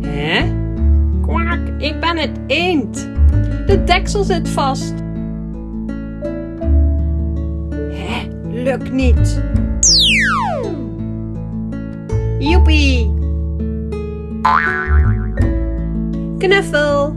Hè? Kwaak, ik ben het eend. De deksel zit vast. Hè, lukt niet. Joepie. Knuffel.